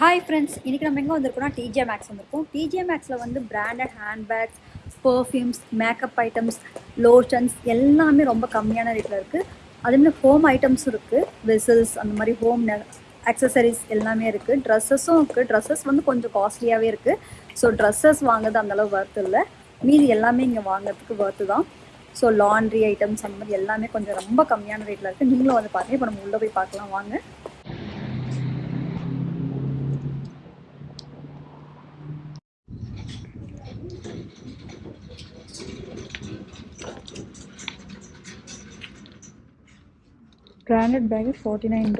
Hi friends இன்றைக்கி நம்ம எங்கே வந்திருக்கோம்னா டிஜே மேக்ஸ் வந்திருக்கோம். டிஜே மேக்ஸில் வந்து branded handbags perfumes makeup items lotions எல்லாமே ரொம்ப கம்மியான ரேட்டில் இருக்குது அதேமாதிரி ஹோம் ஐட்டம்ஸும் இருக்குது வெசல்ஸ் அந்த மாதிரி ஹோம் அக்சசரிஸ் எல்லாமே இருக்குது ட்ரெஸ்ஸஸும் இருக்குது ட்ரெஸ்ஸஸ் வந்து கொஞ்சம் காஸ்ட்லியாகவே இருக்குது ஸோ ட்ரெஸ்ஸஸ் வாங்குறது அந்தளவு ஒர்த் இல்லை. மீதி எல்லாமே இங்கே வாங்குறதுக்கு ஒர்த்து தான். ஸோ லாண்ட்ரி ஐட்டம்ஸ் அந்த மாதிரி எல்லாமே கொஞ்சம் ரொம்ப கம்மியான ரேட்டில் இருக்குது நீங்களும் வந்து பாருங்கள் இப்போ நம்ம உள்ளே போய் பார்க்கலாம். வாங்க. Branded bag is $49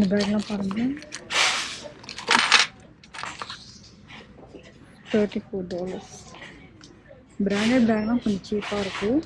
இந்த பேக்லாம் பாருங்கள் தேர்ட்டி ஃபோர் டாலர்ஸ் பிராண்டட் பேக்லாம் கொஞ்சம் சீப்பாக இருக்கும்.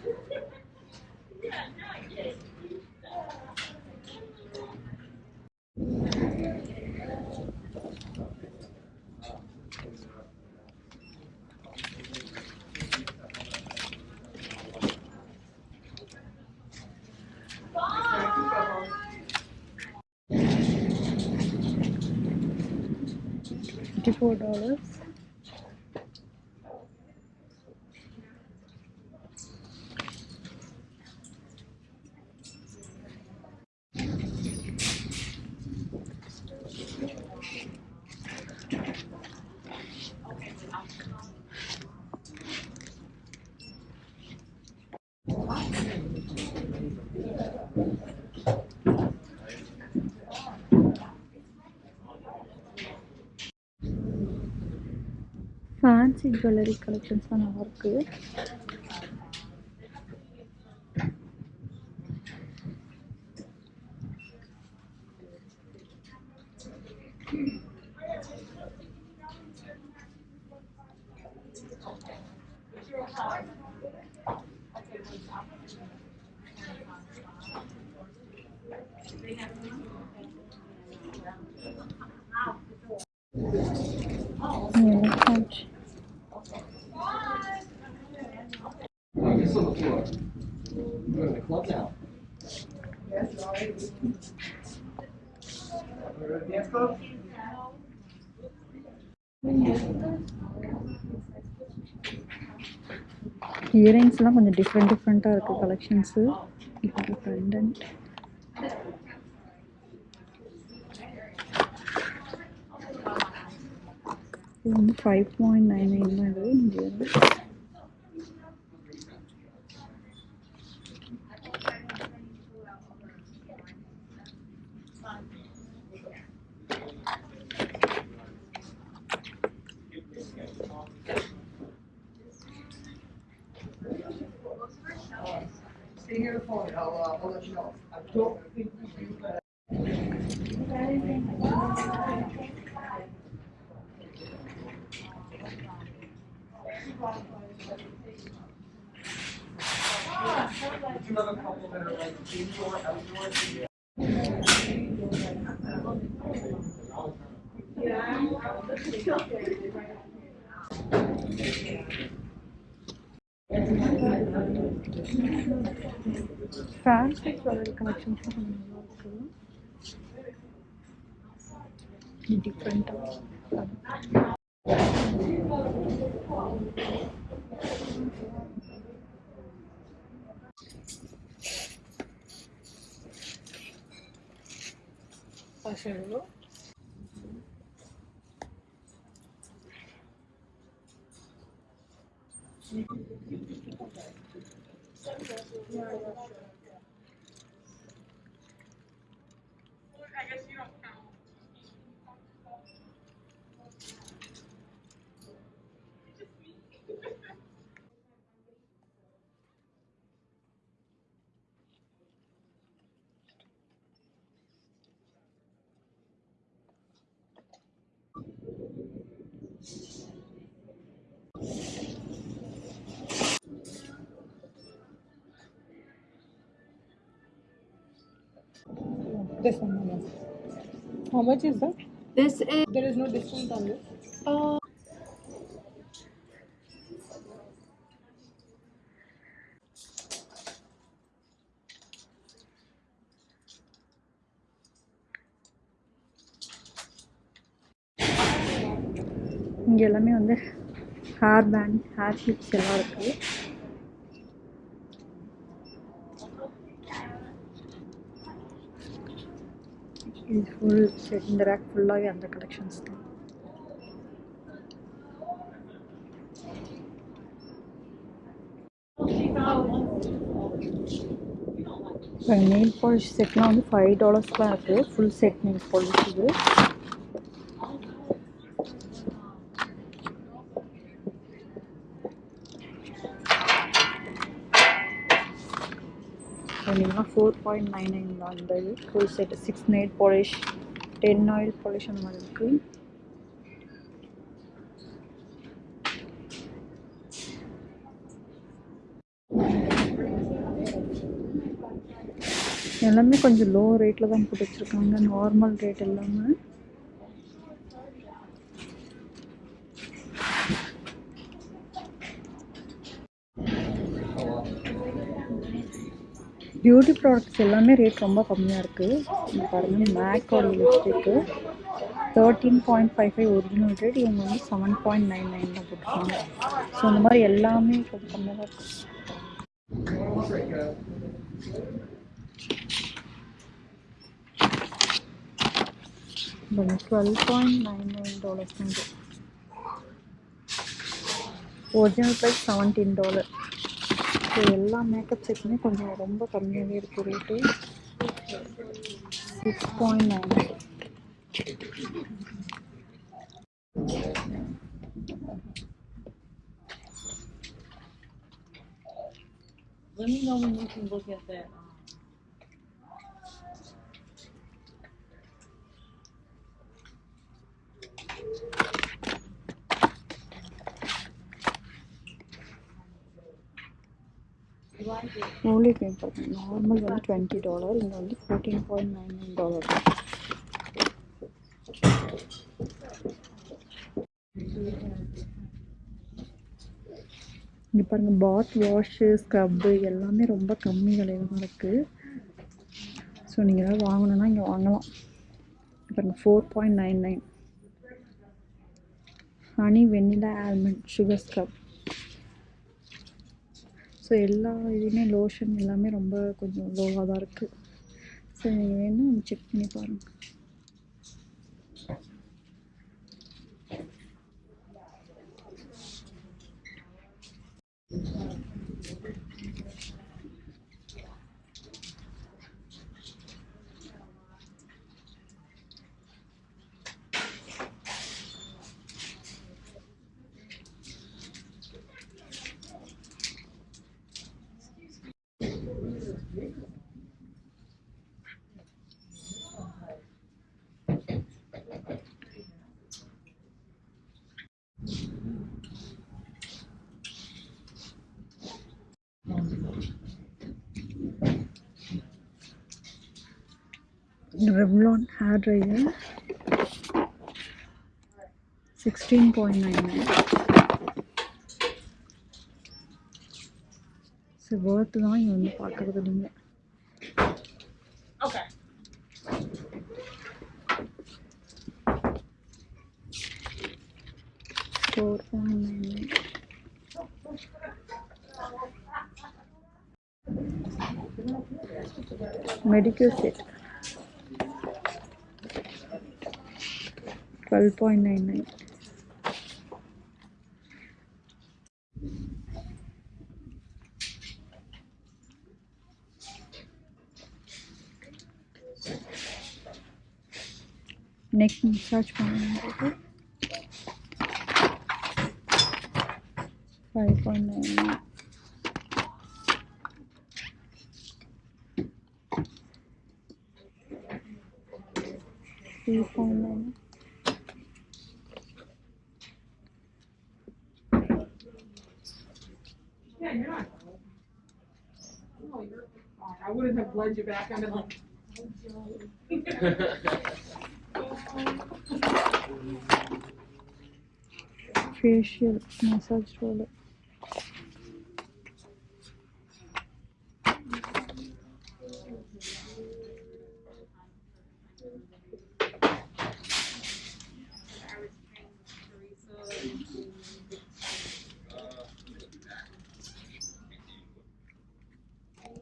$4 ஃபேன்சி ஜுவல்லரி கலெக்ஷன்ஸ்லாம் நல்லாயிருக்கு on the floor. We're going to club now. Earrings are like different, different collections. If you have Five point nine nine, another couple that are like indoor, outdoor. Francis or different uh, hacerlo This one, yes. How much is that? This is There is no discount on this. uh, இங்கே எல்லாமே வந்து hair band hair clips எல்லாம் இருக்குது இது full set இந்த rack ஃபுல்லாகவே அந்த collections தான். இப்போ நெயில் பாலிஷ் செட்லாம் வந்து ஃபைவ் டாலர்ஸ்லாம் இருக்குது ஃபுல் செட் நெயில் பாலிஷ் இது. சொன்னீங்கன்னா ஃபோர் பாயிண்ட் நைன் நைன் தான். இந்த இது full set six nail polish ten oil polish அந்த மாதிரி இருக்குது எல்லாமே கொஞ்சம் லோ ரேட்டில் தான் போட்டு வச்சுருக்காங்க. நார்மல் ரேட் எல்லாமே. பியூட்டி ப்ராடக்ட்ஸ் எல்லாமே ரேட் ரொம்ப கம்மியாக இருக்குது இங்கே பாருங்கள் மேக்கோட lipstick thirteen point five five original rate இவங்க வந்து செவன் பாயிண்ட் நைன் நைன் தான் போட்டிருக்காங்க. ஸோ இந்த மாதிரி எல்லாமே கொஞ்சம் கம்மியாக தான் இருக்குது twelve point nine nine dollars original price seventeen dollar so எல்லா மேக்கப் செட்டுமே கொஞ்சம் ரொம்ப கம்மியாகவே இருக்குது rate six point nine Let me know when you can look at that. Only ten percent normal வந்து டுவெண்ட்டி டாலர் இங்கே வந்து fourteen point nine nine dollar இங்கே பாருங்கள் பாத் வாஷு ஸ்க்ரப்பு எல்லாமே ரொம்ப கம்மி விலையில தான் இருக்குது ஸோ நீங்கள் ஏதாவது வாங்கணுன்னா இங்கே வாங்கலாம். இங்க பாருங்கள் four point nine nine honey vanilla almond sugar scrub so எல்லா இதுவுமே லோஷன் எல்லாமே ரொம்ப கொஞ்சம் லோவாக தான் இருக்குது ஸோ நீங்கள் வேணும் செக் பண்ணி பாருங்கள் Revlon hair dryer sixteen point nine nine worth தான் இங்கே வந்து பார்க்குறது Okay. Four point nine nine medical set 12.99 neck massage பண்ணுறது 5.99 3.99 Yeah, you're not. I wouldn't have led you back. I've been like,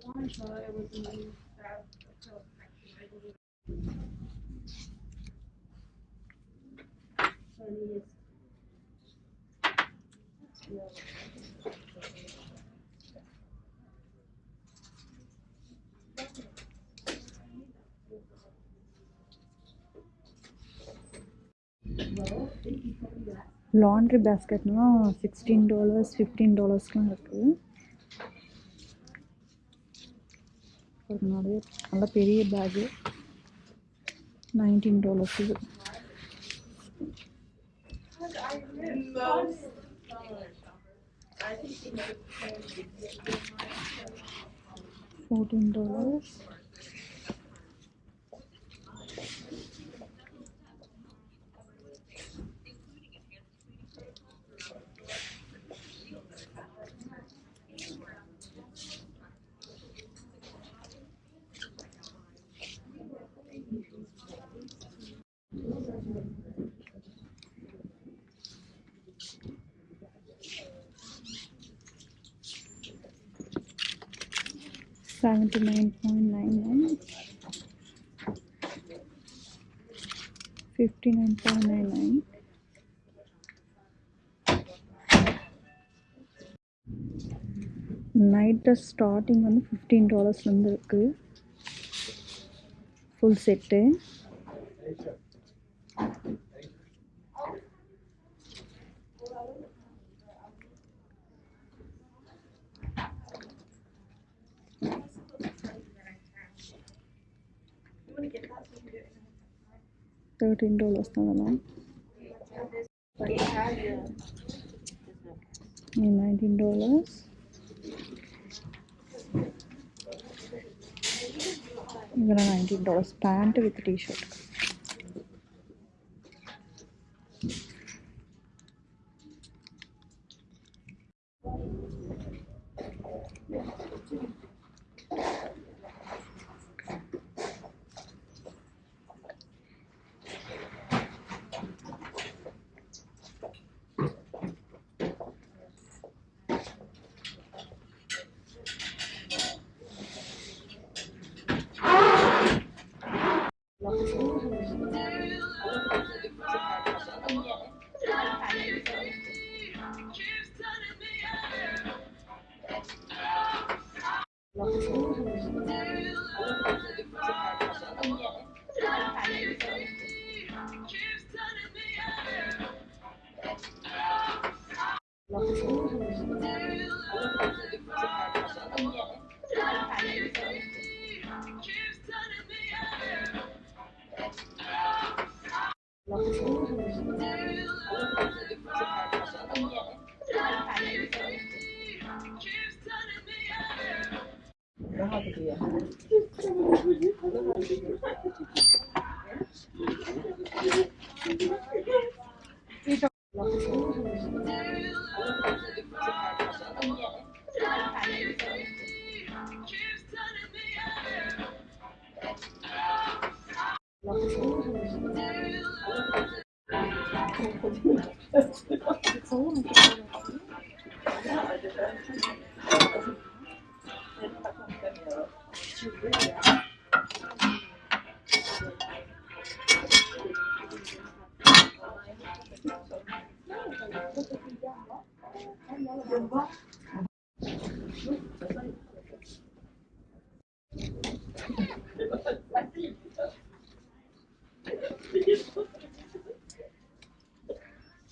facial massage roller laundry பேஸ்கெட்னா sixteen dollars fifteen டாலர்ஸ்லாம் இருக்குது ஒரு நிறைய நல்ல பெரிய பேகு நைன்டீன் டாலர்ஸ் இது fourteen dollars 79.99 59.99 night dress starting வந்து fifteen டாலர்ஸ்லேருந்து இருக்குது full set $13 not a lot $19 ഇവിടെ nineteen dollars pant with T shirt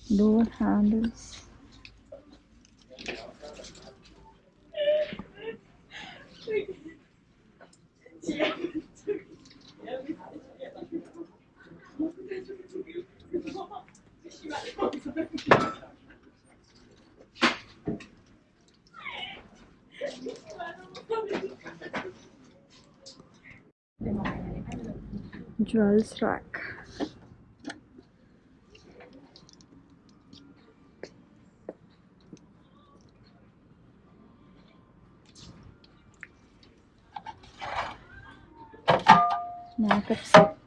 Duas rádios. Thank you. jewels rack. Makeup set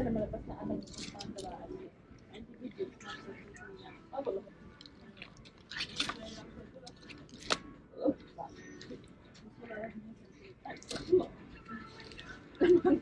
sila malapas na alam sa pangalaan Oh,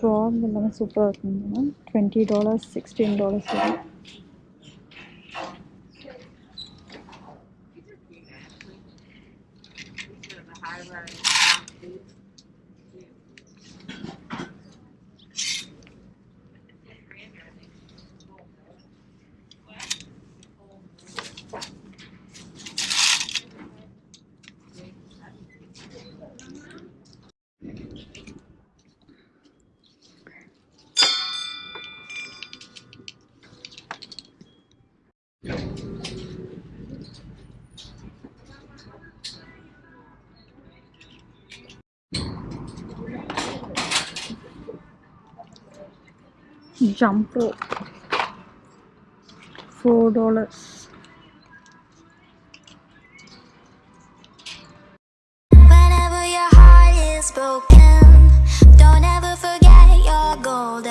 From the super twenty dollars, sixteen dollars. jump rope four dollars.